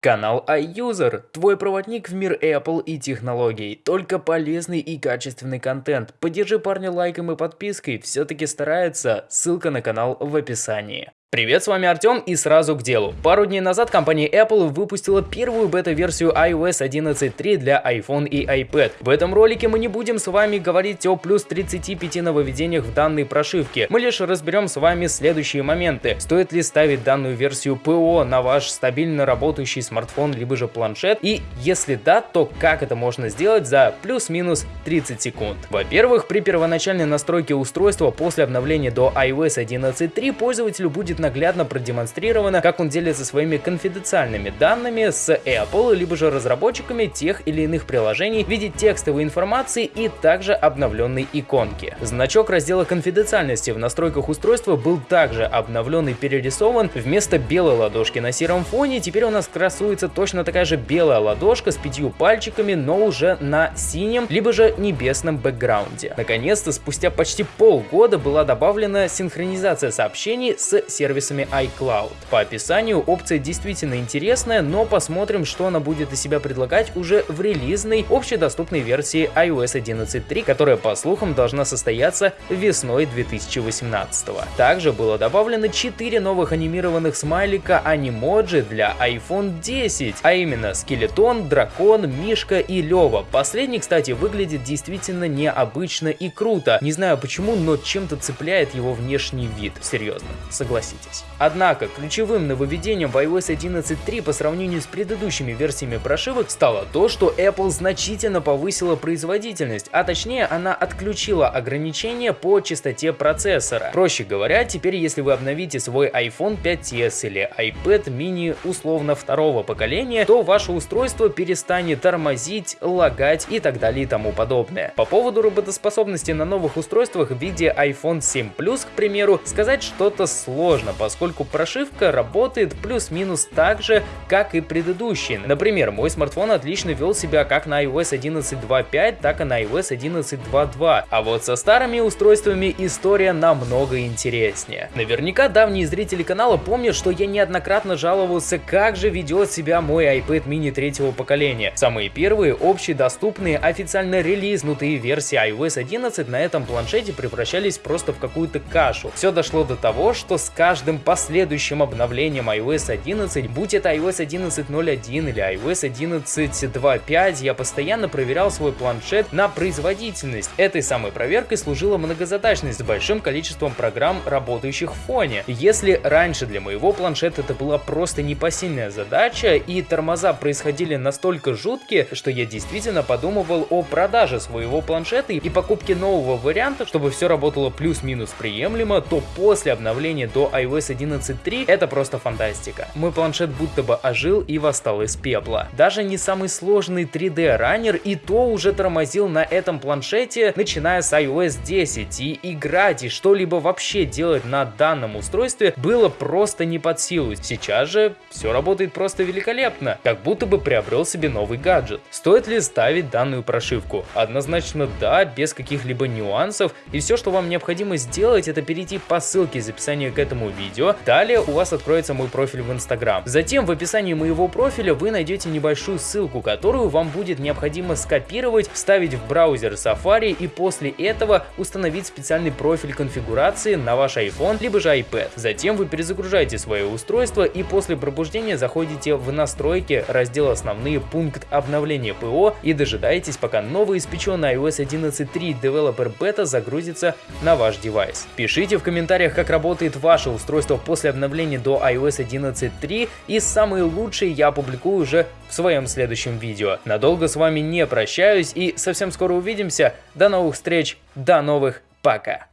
Канал iUser – твой проводник в мир Apple и технологий. Только полезный и качественный контент. Поддержи парня лайком и подпиской, все-таки старается. Ссылка на канал в описании. Привет, с вами Артем и сразу к делу. Пару дней назад компания Apple выпустила первую бета-версию iOS 11.3 для iPhone и iPad. В этом ролике мы не будем с вами говорить о плюс 35 нововведениях в данной прошивке. Мы лишь разберем с вами следующие моменты. Стоит ли ставить данную версию ПО на ваш стабильно работающий смартфон либо же планшет? И если да, то как это можно сделать за плюс-минус 30 секунд? Во-первых, при первоначальной настройке устройства после обновления до iOS 11.3 пользователю будет будет наглядно продемонстрировано, как он делится своими конфиденциальными данными с Apple, либо же разработчиками тех или иных приложений в виде текстовой информации и также обновленной иконки. Значок раздела конфиденциальности в настройках устройства был также обновлен и перерисован. Вместо белой ладошки на сером фоне теперь у нас красуется точно такая же белая ладошка с пятью пальчиками, но уже на синем, либо же небесном бэкграунде. Наконец-то, спустя почти полгода была добавлена синхронизация сообщений с сервером сервисами iCloud. По описанию опция действительно интересная, но посмотрим, что она будет из себя предлагать уже в релизной общедоступной версии iOS 11.3, которая по слухам должна состояться весной 2018 -го. Также было добавлено 4 новых анимированных смайлика анимоджи для iPhone 10, а именно скелетон, дракон, мишка и Лева. Последний, кстати, выглядит действительно необычно и круто. Не знаю почему, но чем-то цепляет его внешний вид. Серьезно, согласитесь согласитесь. Однако, ключевым нововведением в iOS 11.3 по сравнению с предыдущими версиями прошивок стало то, что Apple значительно повысила производительность, а точнее она отключила ограничения по частоте процессора. Проще говоря, теперь если вы обновите свой iPhone 5s или iPad mini условно второго поколения, то ваше устройство перестанет тормозить, лагать и так далее и тому подобное. По поводу работоспособности на новых устройствах в виде iPhone 7 Plus, к примеру, сказать что-то сложно сложно, поскольку прошивка работает плюс-минус так же, как и предыдущие. Например, мой смартфон отлично вел себя как на iOS 11.2.5, так и на iOS 11.2.2. А вот со старыми устройствами история намного интереснее. Наверняка давние зрители канала помнят, что я неоднократно жаловался, как же ведет себя мой iPad mini третьего поколения. Самые первые общедоступные официально релизнутые версии iOS 11 на этом планшете превращались просто в какую-то кашу. Все дошло до того, что с каждым каждым последующим обновлением iOS 11, будь это iOS 11.01 или iOS 11.2.5, я постоянно проверял свой планшет на производительность. Этой самой проверкой служила многозадачность с большим количеством программ, работающих в фоне. Если раньше для моего планшета это была просто непосильная задача, и тормоза происходили настолько жуткие, что я действительно подумывал о продаже своего планшета и покупке нового варианта, чтобы все работало плюс-минус приемлемо, то после обновления до iOS iOS 11.3 это просто фантастика. Мой планшет будто бы ожил и восстал из пепла. Даже не самый сложный 3D раннер и то уже тормозил на этом планшете, начиная с iOS 10, и играть и что-либо вообще делать на данном устройстве было просто не под силу. Сейчас же все работает просто великолепно, как будто бы приобрел себе новый гаджет. Стоит ли ставить данную прошивку? Однозначно да, без каких-либо нюансов, и все, что вам необходимо сделать, это перейти по ссылке из описания к этому видео. Далее у вас откроется мой профиль в Instagram. Затем в описании моего профиля вы найдете небольшую ссылку, которую вам будет необходимо скопировать, вставить в браузер Safari и после этого установить специальный профиль конфигурации на ваш iPhone либо же iPad. Затем вы перезагружаете свое устройство и после пробуждения заходите в настройки, раздел основные, пункт обновления ПО и дожидаетесь пока новоиспеченный iOS 11.3 Developer Beta загрузится на ваш девайс. Пишите в комментариях, как работает ваше устройство после обновления до iOS 11.3 и самые лучшие я опубликую уже в своем следующем видео. Надолго с вами не прощаюсь и совсем скоро увидимся. До новых встреч, до новых, пока!